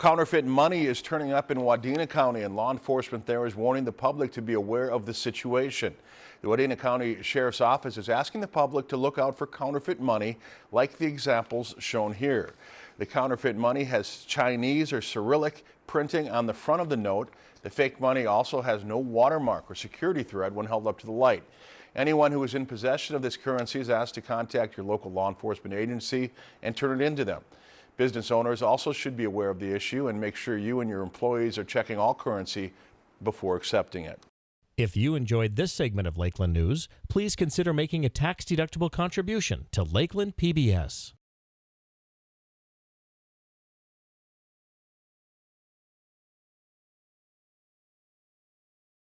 Counterfeit money is turning up in Wadena County and law enforcement there is warning the public to be aware of the situation. The Wadena County Sheriff's Office is asking the public to look out for counterfeit money like the examples shown here. The counterfeit money has Chinese or Cyrillic printing on the front of the note. The fake money also has no watermark or security thread when held up to the light. Anyone who is in possession of this currency is asked to contact your local law enforcement agency and turn it into them. Business owners also should be aware of the issue and make sure you and your employees are checking all currency before accepting it. If you enjoyed this segment of Lakeland News, please consider making a tax-deductible contribution to Lakeland PBS.